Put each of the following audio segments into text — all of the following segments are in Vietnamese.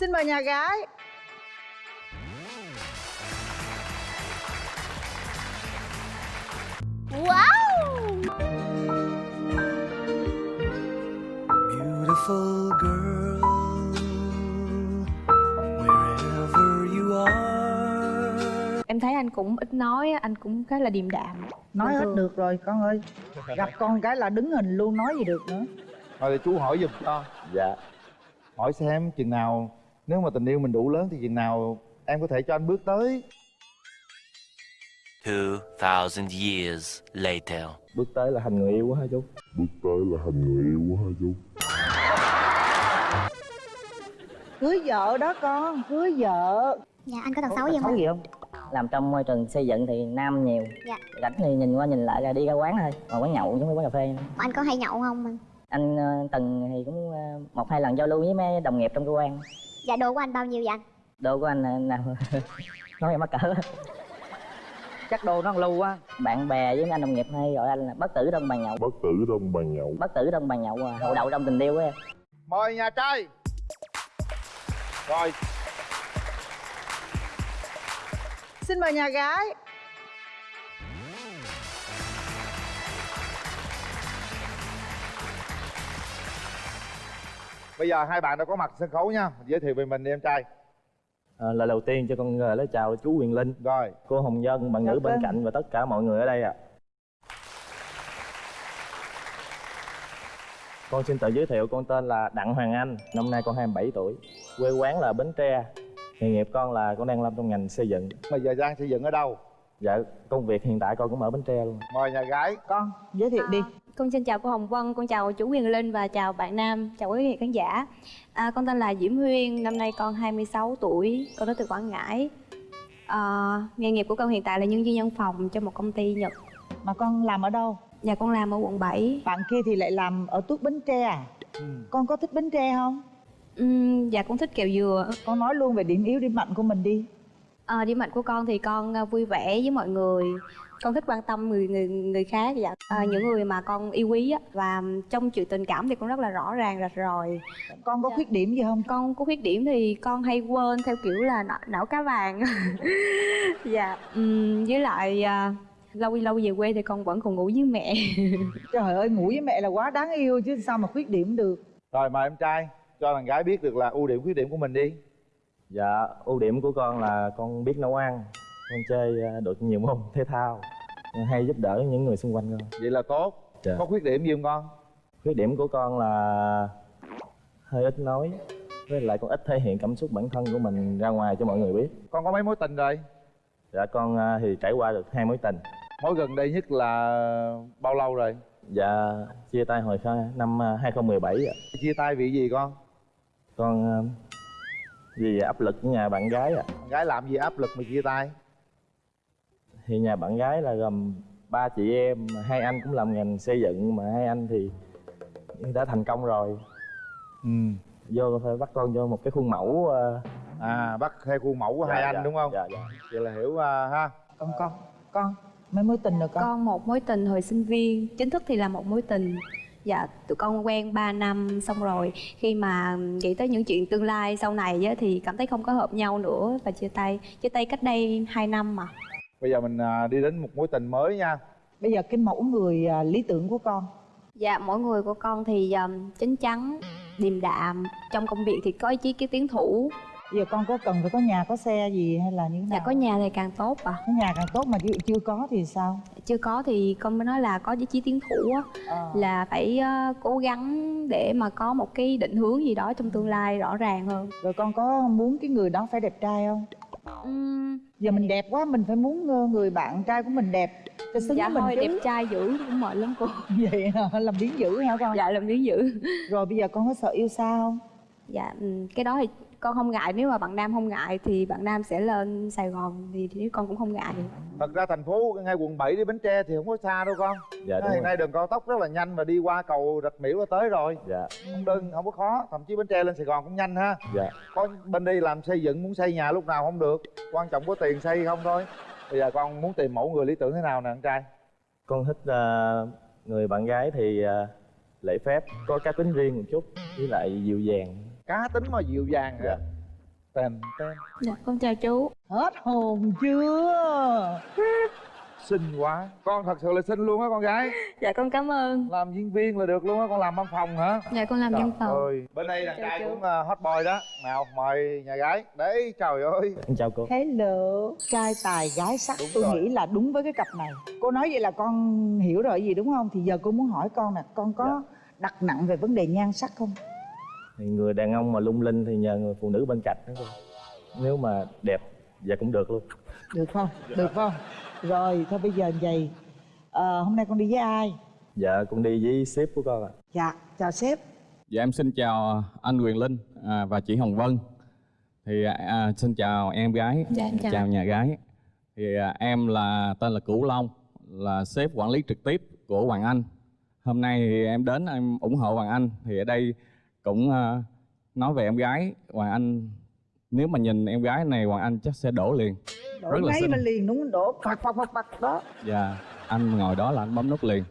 xin mời nhà gái. Wow! Beautiful girl, wherever you are. em thấy anh cũng ít nói anh cũng khá là điềm đạm. Nói hết được rồi con ơi. Gặp con cái là đứng hình luôn nói gì được nữa. Thôi để chú hỏi giùm cho. Dạ. Hỏi xem chừng nào Nếu mà tình yêu mình đủ lớn thì chừng nào Em có thể cho anh bước tới? 2,000 years later. bước tới là thành người yêu quá hả chú? Cưới vợ đó con cưới vợ. Dạ anh có tật xấu gì không? gì không? Làm trong môi trường xây dựng thì nam nhiều. Dạ. rảnh thì nhìn qua nhìn lại là đi ra quán thôi. Còn quán nhậu chứ không phải quán cà phê. Anh có hay nhậu không anh? anh ờ, từng thì cũng ờ, một hai lần giao lưu với mấy đồng nghiệp trong cơ quan Dạ đồ của anh bao nhiêu vậy anh? đồ của anh là nào? Nói em mắc cỡ chắc đồ nó lưu quá. Bạn bè với anh đồng nghiệp hay gọi anh là bất tử trong bàn nhậu. Bất tử trong bàn nhậu. Bất tử trong bàn nhậu à hậu đậu trong tình yêu á em. Mời nhà trai. Rồi. Xin mời nhà gái Bây giờ hai bạn đã có mặt sân khấu nha. Giới thiệu về mình đi em trai. À, lời đầu tiên cho con lời chào chú Quyền Linh. Rồi. Cô Hồng Dân bạn Dạ nữ bên vâng. cạnh và tất cả mọi người ở đây ạ. Con xin tự giới thiệu con tên là Đặng Hoàng Anh năm nay con 27 tuổi. Quê quán là Bến Tre. Nghề nghiệp con là con đang làm trong ngành xây dựng. Bây giờ đang xây dựng ở đâu? Dạ công việc hiện tại con cũng ở Bến Tre luôn. Mời nhà gái. Con giới thiệu đi con xin chào cô Hồng Vân con chào chú Quyền Linh và chào bạn Nam chào quý vị khán giả. À, con tên là Diễm Huyên năm nay con 26 tuổi con đến từ Quảng Ngãi. À, nghề nghiệp của con hiện tại là nhân viên văn phòng cho một công ty Nhật. Mà con làm ở đâu? Và con làm ở quận 7 bạn kia thì lại làm ở tuốt bến tre à? Ừ. con có thích bến tre không? Ừm, dạ con thích kẹo dừa. Con nói luôn về điểm yếu điểm mạnh của mình đi. À, điểm mạnh của con thì con à, vui vẻ với mọi người con thích quan tâm người người người khác dạ à, những người mà con yêu quý á và trong chuyện tình cảm thì con rất là rõ ràng rạch ròi. Con có Dạ. khuyết điểm gì không? Con có khuyết điểm thì con hay quên theo kiểu là não, não cá vàng. Dạ. Ừm, với lại à, lâu lâu về quê thì con vẫn còn ngủ với mẹ. Trời ơi ngủ với mẹ là quá đáng yêu chứ sao mà khuyết điểm được. Rồi mời em trai Cho thằng gái biết được là ưu điểm khuyết điểm của mình đi. Dạ ưu điểm của con là con biết nấu ăn con chơi à, được nhiều môn thể thao hay giúp đỡ những người xung quanh con. Vậy là tốt. Dạ. Có khuyết điểm gì không con? Khuyết điểm của con là hơi ít nói với lại con ít thể hiện cảm xúc bản thân của mình ra ngoài cho mọi người biết. Con có mấy mối tình rồi? Dạ con à, thì trải qua được hai mối tình. Mối gần đây nhất là bao lâu rồi? Dạ chia tay hồi năm à, 2017 ạ. Chia tay vì gì con? Con à, vì áp lực của nhà bạn gái ạ. Con gái làm gì áp lực mà chia tay thì nhà bạn gái là gồm ba chị em hai anh cũng làm ngành xây dựng mà hai anh thì đã thành công rồi. Ừ. Vô phải bắt con vô một cái khuôn mẫu à, À bắt theo khuôn mẫu của hai dạ, anh dạ, đúng không? Dạ dạ. Vậy là hiểu à, ha. Con con con mấy mối tình rồi con? Con một mối tình hồi sinh viên chính thức thì là một mối tình. Dạ tụi con quen 3 năm xong rồi. Khi mà nghĩ tới những chuyện tương lai sau này á, thì cảm thấy không có hợp nhau nữa và chia tay. Chia tay cách đây 2 năm mà Bây giờ mình à, đi đến một mối tình mới nha. Bây giờ cái mẫu người à, lý tưởng của con. Dạ, mỗi người của con thì um, chín chắn, điềm đạm. Trong công việc thì có ý chí cái tiến thủ. Bây giờ con có cần phải có nhà có xe gì hay là như thế nào? Dạ, có nhà thì càng tốt à có nhà càng tốt mà dụ chưa có thì sao? Chưa có thì con mới nói là có ý chí tiến thủ á. Ờ. Là phải uh, cố gắng để mà có một cái định hướng gì đó trong tương lai rõ ràng hơn. Rồi con có muốn cái người đó phải đẹp trai không Uhm, giờ mình đẹp quá mình phải muốn ờ, người bạn trai của mình đẹp cho xứng Dạ với thôi, mình đẹp chứ trai dữ cũng mệt lắm cô. Vậy hả? làm biến dữ hả con? Dạ, làm biến dữ. Rồi bây giờ con có sợ yêu xa không? Dạ, ừm, cái đó thì con không ngại Nếu mà bạn Nam không ngại thì bạn Nam sẽ lên Sài Gòn Thì, thì con cũng không ngại Thật ra thành phố ngay quận 7 đi Bến Tre thì không có xa đâu con. Dạ đúng Hiện nay đường cao tốc rất là nhanh và đi qua cầu Rạch Miễu là tới rồi. Dạ. Không đơn, không có khó Thậm chí Bến Tre lên Sài Gòn cũng nhanh ha. Dạ. Có bên đi làm xây dựng muốn xây nhà lúc nào không được. Quan trọng có tiền xây không thôi. Bây giờ con muốn tìm mẫu người lý tưởng thế nào nè anh trai? Con thích à, người bạn gái thì à, lễ phép có cá tính riêng một chút với lại dịu dàng Cá tính mà dịu dàng hả? Dạ. tên tên dạ con chào chú. Hết hồn chưa? Xinh quá. Con thật sự là xinh luôn á con gái. Dạ con cảm ơn. Làm diễn viên là được luôn á con làm văn phòng hả? Dạ con làm văn phòng. ơi. Bên đây đàn trai cũng uh, hot boy đó. Nào mời nhà gái. Đấy trời ơi. Em chào cô. Hello. Trai tài gái sắc. Đúng tôi rồi. nghĩ là đúng với cái cặp này. Cô nói vậy là con hiểu rồi gì đúng không? Thì giờ cô muốn hỏi con nè con có đặt nặng về vấn đề nhan sắc không thì người đàn ông mà lung linh thì nhờ người phụ nữ bên cạnh đó cô nếu mà đẹp dạ cũng được luôn được không được không rồi thôi bây giờ vậy Ờ, hôm nay con đi với ai dạ cũng đi với sếp của con ạ dạ chào sếp Dạ em xin chào anh Quyền Linh à, và chị Hồng Vân. Thì à, xin chào em gái, Dạ, em chào. nhà gái. Thì à, em là tên là Cửu Long, là sếp quản lý trực tiếp của Hoàng Anh. Hôm nay thì em đến em ủng hộ Hoàng Anh. Thì ở đây cũng à, nói về em gái Hoàng Anh. Nếu mà nhìn em gái này Hoàng Anh chắc sẽ đổ liền. đổ Rất là ngay mà liền đúng không? đổ phật phật phật phật đó Dạ, anh ngồi đó là anh bấm nút liền.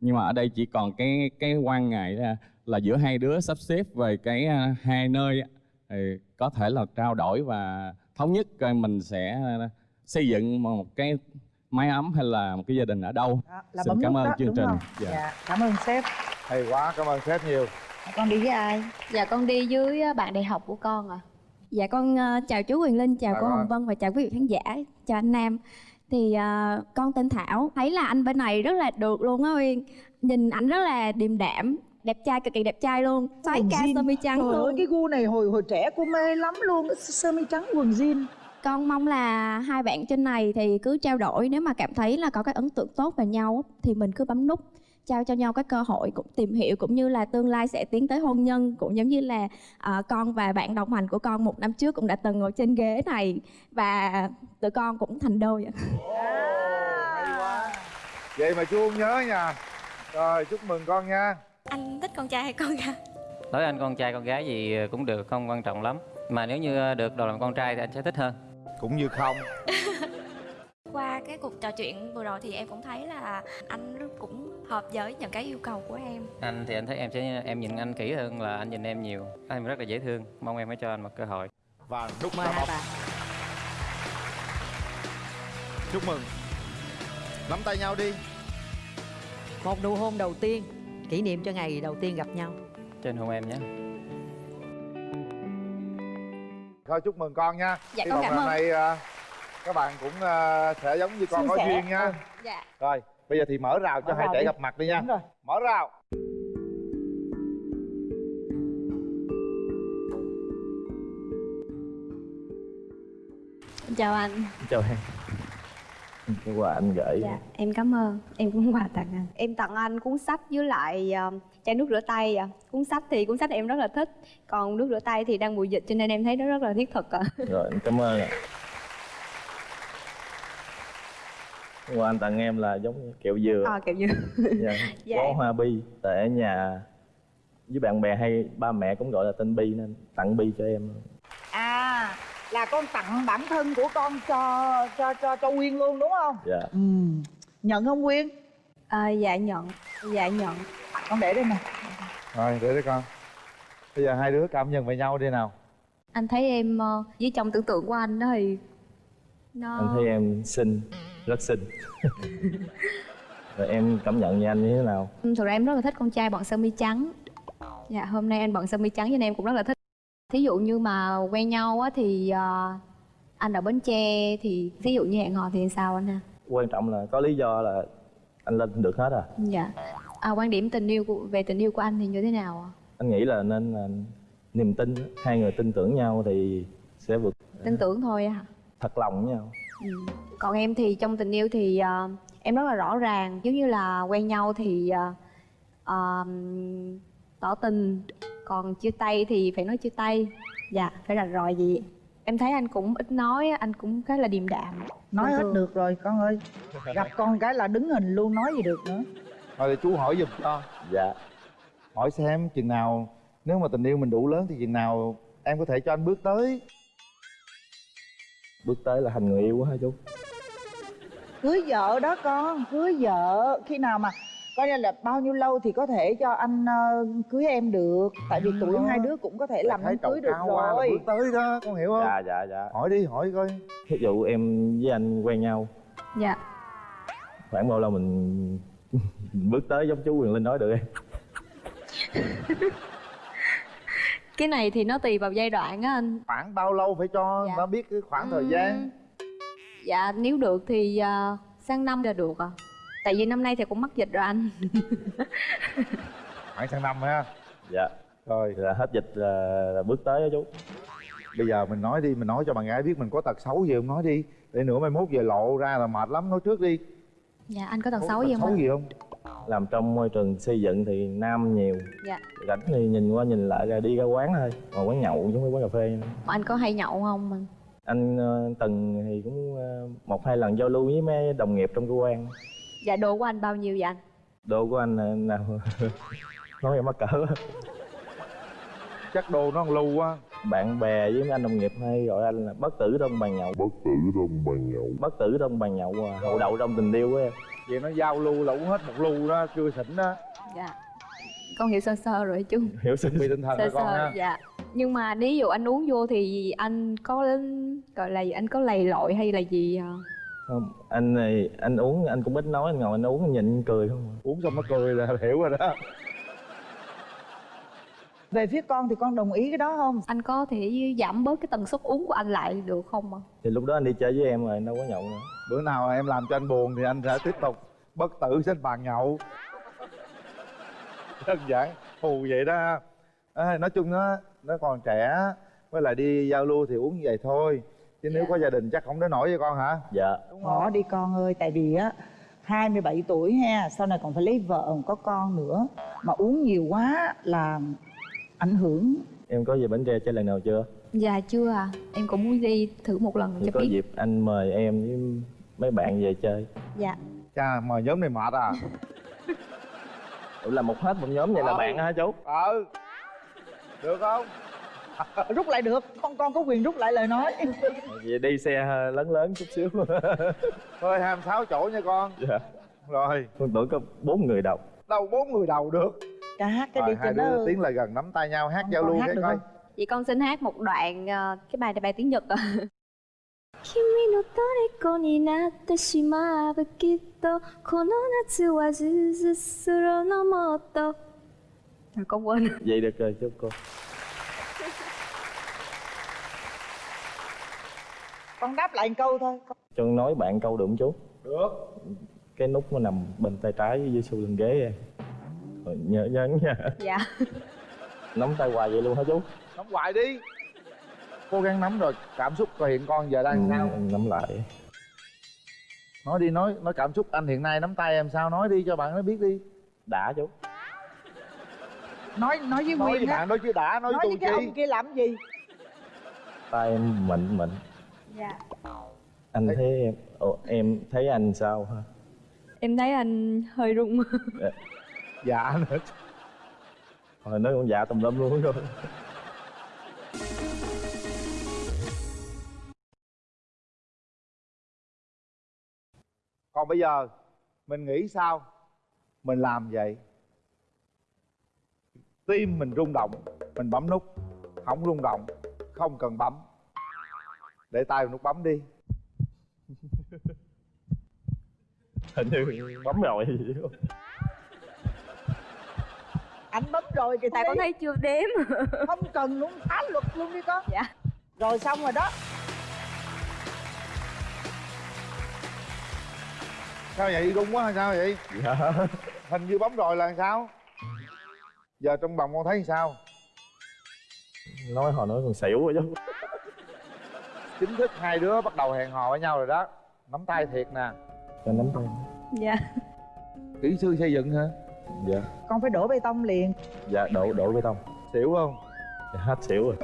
Nhưng mà ở đây chỉ còn cái cái quan ngại là, là giữa hai đứa sắp xếp về cái à, hai nơi thì có thể là trao đổi và thống nhất coi mình sẽ à, xây dựng một cái mái ấm hay là một cái gia đình ở đâu. Đó, là Xin bấm cảm ơn đó, chương trình. Dạ. dạ cảm ơn sếp hay quá cảm ơn sếp nhiều con đi với ai dạ con đi với ờ, bạn đại học của con ạ Dạ con ờ, chào chú Quyền Linh, chào Chào cô con. Hồng Vân và chào quý vị khán giả, chào anh Nam. Thì ờ, con tên Thảo, thấy là anh bên này rất là được luôn á Uyên. Nhìn ảnh rất là điềm đạm, đẹp trai cực kỳ đẹp trai luôn. Xoáy Quần ca sơ mi trắng Trời ơi, luôn. cái gu này hồi hồi trẻ cô mê lắm luôn sơ mi trắng quần jean Con mong là hai bạn trên này thì cứ trao đổi nếu mà cảm thấy là có cái ấn tượng tốt về nhau thì mình cứ bấm nút trao cho nhau cái cơ hội cũng tìm hiểu cũng như là tương lai sẽ tiến tới hôn nhân cũng giống như là ờ, con và bạn đồng hành của con một năm trước cũng đã từng ngồi trên ghế này và tụi con cũng thành đôi hay quá. Vậy mà chú không nhớ nha. Rồi chúc mừng con nha. Anh thích con trai hay con gái? đối anh con trai con gái gì cũng được không quan trọng lắm. Mà nếu như được đầu làm con trai thì anh sẽ thích hơn. Cũng như không Qua cái cuộc trò chuyện vừa rồi thì em cũng thấy là anh cũng hợp với những cái yêu cầu của em. anh thì anh thấy em sẽ em nhìn anh kỹ hơn là anh nhìn em nhiều. Anh rất là dễ thương. Mong em hãy cho anh một cơ hội. Và nút mời hai bạn chúc mừng. Nắm tay nhau đi. Một nụ hôn đầu tiên Kỷ niệm cho ngày đầu tiên gặp nhau. Trên hôn em nhé. Thôi chúc mừng con nha. Dạ, Hy con vọng cảm ơn. này à, các bạn cũng à, sẽ giống như con Suôn có sẻ. duyên nha. Dạ. Rồi bây giờ thì mở rào cho Mở hai trẻ gặp mặt đi nha. Đúng rồi. Mở rào. Chào anh. Chào em. Cái quà anh gửi. Dạ em cảm ơn. Em cũng quà tặng anh. Em tặng anh cuốn sách với lại ờ, chai nước rửa tay ạ cuốn sách thì cuốn sách em rất là thích còn nước rửa tay thì đang mùa dịch cho nên em thấy nó rất là thiết thực ạ rồi em cảm ơn ạ quà anh tặng em là giống như kẹo dừa. À, kiểu như dạ. Dạ, bó hoa bi tại ở nhà với bạn bè hay ba mẹ cũng gọi là tên bi nên tặng bi cho em. À là con tặng bản thân của con cho cho cho cho Quyên luôn đúng không? Dạ. Ừ. nhận không Quyên? À, dạ nhận. Dạ nhận. Con để đây nè. Rồi để đấy con. Bây giờ hai đứa cảm nhận về nhau đi nào. Anh thấy em ờ, với trong tưởng tượng của anh đó thì nó anh thấy em xinh rất xinh. Rồi em cảm nhận như anh như thế nào? Thực ra em rất là thích con trai bận sơ mi trắng. Dạ hôm nay anh bận sơ mi trắng cho nên em cũng rất là thích. Thí dụ như mà quen nhau á thì ờ, anh ở bến tre thì thí dụ như hẹn hò thì sao anh ha? Quan trọng là có lý do là anh lên được hết à? Dạ. À, quan điểm tình yêu của, về tình yêu của anh thì như thế nào ạ? Anh nghĩ là nên là niềm tin hai người tin tưởng nhau thì sẽ vượt. Tin tưởng thôi hả thật lòng với nhau. Còn em thì trong tình yêu thì ờ, em rất là rõ ràng giống như là quen nhau thì ờ, ờ, tỏ tình còn chia tay thì phải nói chia tay. Dạ phải rạch ròi gì em thấy anh cũng ít nói anh cũng khá là điềm đạm. Nói Bình hết được rồi con ơi. Gặp con cái là đứng hình luôn nói gì được nữa. Thôi để chú hỏi giùm cho. Dạ. Hỏi xem chừng nào nếu mà tình yêu mình đủ lớn thì chừng nào em có thể cho anh bước tới bước tới là thành người yêu quá hả chú? Cưới vợ đó con cưới vợ. Khi nào mà coi như là bao nhiêu lâu thì có thể cho anh ờ, cưới em được. Tại vì tuổi hai đứa cũng có thể làm thấy đám cưới được rồi. bước tới đó con hiểu không? Dạ dạ dạ. Hỏi đi hỏi coi. Ví dụ em với anh quen nhau. Dạ. Khoảng bao lâu mình bước tới giống chú quyền linh nói được em cái này thì nó tùy vào giai đoạn á anh. Khoảng bao lâu phải cho Dạ. nó biết cái khoảng thời gian? Dạ nếu được thì à, sang năm là được à tại vì năm nay thì cũng mắc dịch rồi anh. Khoảng sang năm ha? Dạ. Rồi là hết dịch là, là bước tới đó chú. Bây giờ mình nói đi mình nói cho bạn gái biết mình có tật xấu gì không? Nói đi. Để nữa mai mốt về lộ ra là mệt lắm. Nói trước đi. Dạ anh có tật Có xấu tật gì không xấu gì không làm trong môi trường xây dựng thì nam nhiều. Dạ. Rảnh thì nhìn qua nhìn lại ra đi ra quán thôi. Ngồi quán nhậu giống như quán cà phê. Mà anh có hay nhậu không? Anh anh ờ, từng thì cũng ờ, một hai lần giao lưu với mấy đồng nghiệp trong cơ quan. Dạ đồ của anh bao nhiêu vậy anh? Đồ của anh ờ, nào nói em mắc cỡ chắc đồ nó lưu quá. Bạn bè với mấy anh đồng nghiệp hay gọi anh là bất tử trong bàn nhậu. Bất tử trong bàn nhậu. Bất tử trong bàn nhậu à, hậu đậu trong tình yêu của em. Vậy nó giao lưu là uống hết một lưu đó chưa xỉn đó. Dạ. Con hiểu sơ sơ rồi chú. Hiểu sự bị tinh thần sơ rồi con sơ ha? dạ. Nhưng mà nếu dụ anh uống vô thì anh có gọi là gì anh có lầy lội hay là gì à? không anh này anh uống anh cũng ít nói anh ngồi anh uống anh nhìn anh cười không à. uống xong nó cười là hiểu rồi đó về phía con thì con đồng ý cái đó không? Anh có thể giảm bớt cái tần suất uống của anh lại được không ạ? Thì lúc đó anh đi chơi với em rồi anh đâu có nhậu nữa. Bữa nào em làm cho anh buồn thì anh sẽ tiếp tục bất tử trên bàn nhậu. Đơn giản hù vậy đó. À, nói chung nó nó còn trẻ với lại đi giao lưu thì uống như vậy thôi. Chứ nếu có gia đình chắc không đến nổi với con hả? Dạ. Bỏ đi con ơi tại vì á 27 tuổi ha sau này còn phải lấy vợ còn có con nữa. Mà uống nhiều quá là ảnh hưởng. Em có về bến tre chơi lần nào chưa? Dạ chưa à em cũng muốn đi thử một lần thì cho có biết. dịp anh mời em với mấy bạn về chơi. Dạ. Cha mời nhóm này mệt à. Ủa là một hết một nhóm vậy là Ờ. bạn hả chú? Ừ được không? Rút lại được. Con con có quyền rút lại lời nói. Vậy đi xe lớn lớn chút xíu. Thôi 26 chỗ nha con. Dạ. Rồi. Con tưởng có bốn người đọc đâu bốn người đầu được ca hát cái đi rồi cho hai nó đứa tiến lại gần nắm tay nhau hát giao con lưu hát cái được coi không? Vậy con xin hát một đoạn ờ, cái bài này bài tiếng Nhật à. 君の虜になってしまうきっとこの夏はずっとするのもっと à, con quên vậy được rồi chú cô con đáp lại một câu thôi cho con nói bạn câu được không chú được cái nút nó nằm bên tay trái dưới sau lưng ghế em rồi nhớ nhấn nha dạ. Nắm tay hoài vậy luôn hả chú? Nắm hoài đi. Cố gắng nắm rồi cảm xúc của hiện con giờ đang sao? em nắm lại. Nói đi nói nói cảm xúc anh hiện nay nắm tay em sao? Nói đi cho bạn nó biết đi. Đã chú. Nói nói với nói với Nguyên á bạn nói chứ đã nói, nói với cái chi. ông kia làm gì? Tay em mịn mịn. Dạ. Anh thấy em Ồ, em thấy anh sao ha em thấy anh hơi run dạ nữa rồi nói con dạ tùm lum luôn rồi còn bây giờ mình nghĩ sao? Mình làm vậy. Tim mình rung động mình bấm nút. Không rung động không cần bấm. Để tay vào nút bấm đi. Hình như bấm rồi anh bấm rồi thì tại con thấy chưa đếm. Không cần luôn phá luật luôn đi con. Dạ. Rồi xong rồi đó. Sao vậy? Rung quá hay sao vậy? Dạ. Hình như bấm rồi là sao? Giờ trong vòng con thấy sao? Nói hồi nói còn xỉu rồi chú chính thức hai đứa bắt đầu hẹn hò với nhau rồi đó. Nắm tay thiệt nè. Cho nắm tay. Dạ. Kỹ sư xây dựng hả dạ. Con phải đổ bê tông liền. Dạ đổ đổ bê tông. Xỉu không? Dạ, hết xỉu rồi.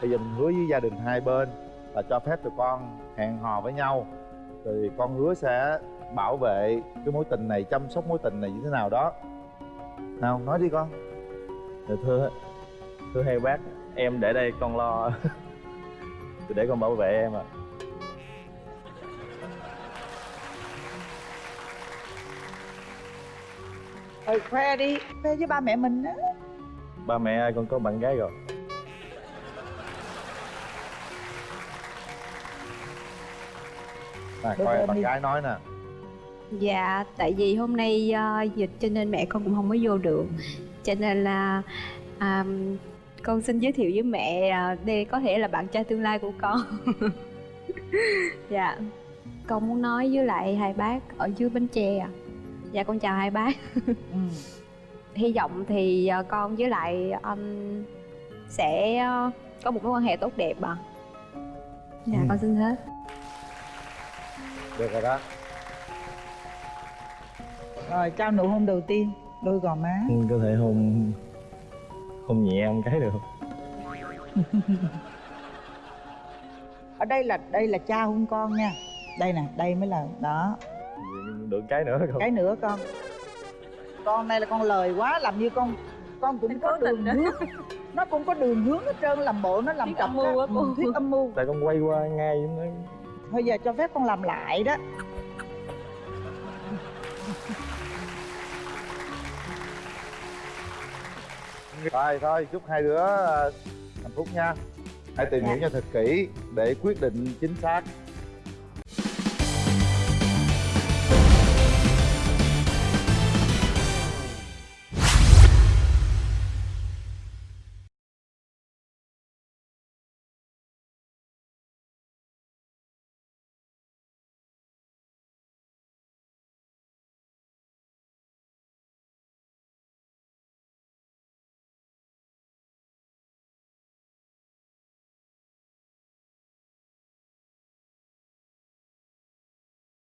Bây giờ mình hứa với gia đình hai bên là cho phép tụi con hẹn hò với nhau. Rồi con hứa sẽ bảo vệ cái mối tình này chăm sóc mối tình này như thế nào đó. Nào nói đi con. Dạ, thưa thưa hai bác em để đây con lo. Để con bảo vệ em ạ ừ khoe đi khoe với ba mẹ mình á. Ba mẹ ơi con có bạn gái rồi? À, Đưa coi bạn đi. gái nói nè. Dạ, tại vì hôm nay ờ, dịch cho nên mẹ con cũng không có vô được. Cho nên là à, con xin giới thiệu với mẹ à, đây có thể là bạn trai tương lai của con. Dạ. Con muốn nói với lại hai bác ở dưới Bến Tre à Dạ con chào hai bác. Ừ. Hy vọng thì ờ, con với lại anh sẽ ờ, có một mối quan hệ tốt đẹp à Dạ Ừ. con xin hết. Được rồi đó. Rồi trao nụ hôn đầu tiên đôi gò má. Anh có thể hôn hôn nhẹ em cái được. Không ở đây là đây là cha hôn con nha. Đây nè đây mới là đó được cái nữa không? Cái nữa con. Con này là con lời quá làm như con con cũng có đường hướng. Nó cũng có đường hướng hết trơn làm bộ nó làm Thuyết cặp âm mưu á. cô. Ừ, thuyết âm mưu. Tại con quay qua ngay nó. Thôi giờ cho phép con làm lại đó. Rồi thôi chúc hai đứa ờ, hạnh phúc nha. Hãy tìm hiểu nhau thật kỹ để quyết định chính xác